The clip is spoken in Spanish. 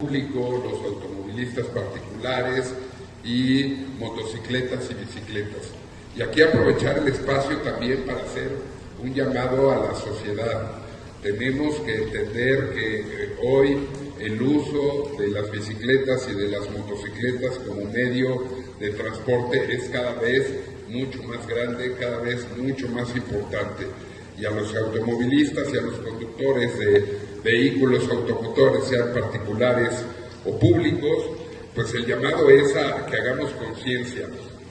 público, los automovilistas particulares y motocicletas y bicicletas. Y aquí aprovechar el espacio también para hacer un llamado a la sociedad. Tenemos que entender que eh, hoy el uso de las bicicletas y de las motocicletas como medio de transporte es cada vez mucho más grande, cada vez mucho más importante. Y a los automovilistas y a los conductores de vehículos automotores, sean particulares o públicos, pues el llamado es a que hagamos conciencia,